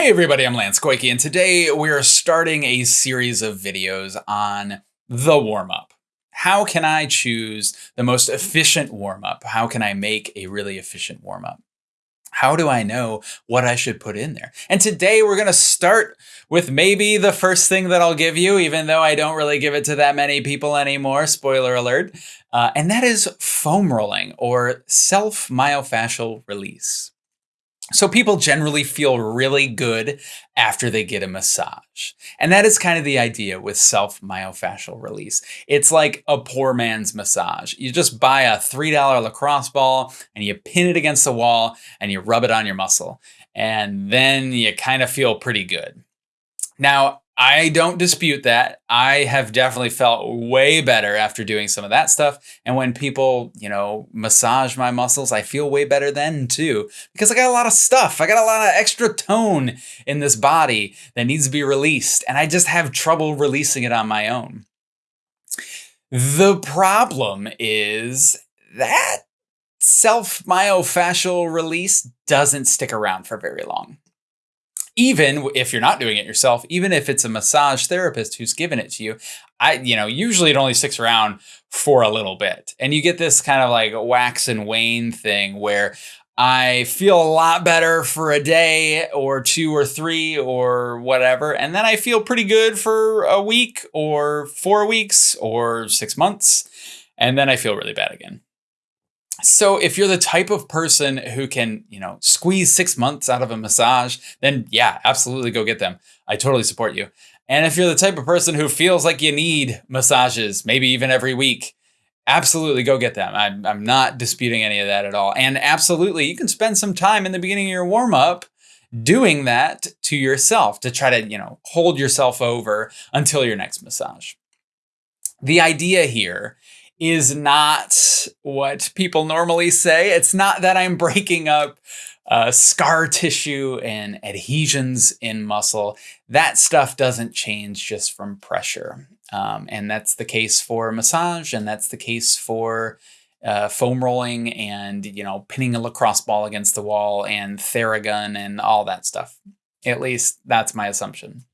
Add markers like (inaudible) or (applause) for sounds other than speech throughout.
Hey everybody, I'm Lance Goyke, and today we're starting a series of videos on the warm-up. How can I choose the most efficient warm-up? How can I make a really efficient warm-up? How do I know what I should put in there? And today we're gonna start with maybe the first thing that I'll give you, even though I don't really give it to that many people anymore, spoiler alert, uh, and that is foam rolling or self-myofascial release. So people generally feel really good after they get a massage. And that is kind of the idea with self-myofascial release. It's like a poor man's massage. You just buy a $3 lacrosse ball and you pin it against the wall and you rub it on your muscle. And then you kind of feel pretty good. Now, I don't dispute that. I have definitely felt way better after doing some of that stuff. And when people, you know, massage my muscles, I feel way better then too. Because I got a lot of stuff. I got a lot of extra tone in this body that needs to be released. And I just have trouble releasing it on my own. The problem is that self myofascial release doesn't stick around for very long even if you're not doing it yourself, even if it's a massage therapist who's given it to you, I, you know, usually it only sticks around for a little bit. And you get this kind of like wax and wane thing where I feel a lot better for a day or two or three or whatever. And then I feel pretty good for a week or four weeks or six months. And then I feel really bad again. So if you're the type of person who can, you know, squeeze six months out of a massage, then yeah, absolutely go get them. I totally support you. And if you're the type of person who feels like you need massages, maybe even every week, absolutely go get them. I'm, I'm not disputing any of that at all. And absolutely, you can spend some time in the beginning of your warm up doing that to yourself to try to, you know, hold yourself over until your next massage. The idea here is not what people normally say. It's not that I'm breaking up uh, scar tissue and adhesions in muscle. That stuff doesn't change just from pressure. Um, and that's the case for massage, and that's the case for uh, foam rolling and, you know, pinning a lacrosse ball against the wall and Theragun and all that stuff. At least that's my assumption.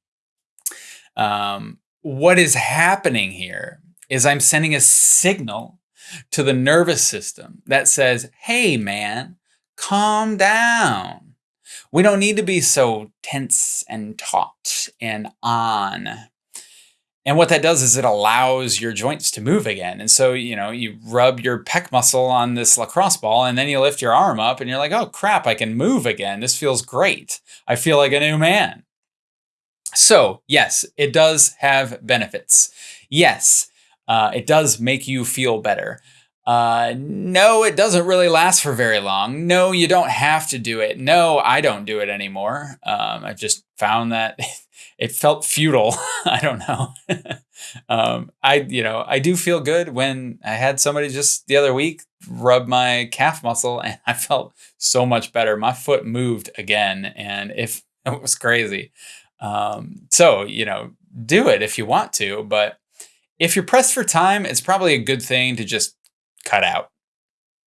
Um, what is happening here is I'm sending a signal to the nervous system that says, hey, man, calm down. We don't need to be so tense and taut and on. And what that does is it allows your joints to move again. And so, you know, you rub your pec muscle on this lacrosse ball and then you lift your arm up and you're like, oh crap, I can move again. This feels great. I feel like a new man. So, yes, it does have benefits. Yes, uh, it does make you feel better. Uh, no, it doesn't really last for very long. No, you don't have to do it. No, I don't do it anymore. Um, I just found that (laughs) it felt futile. (laughs) I don't know. (laughs) um, I, you know, I do feel good when I had somebody just the other week rub my calf muscle and I felt so much better. My foot moved again and if it was crazy. Um, so, you know, do it if you want to, but if you're pressed for time, it's probably a good thing to just cut out.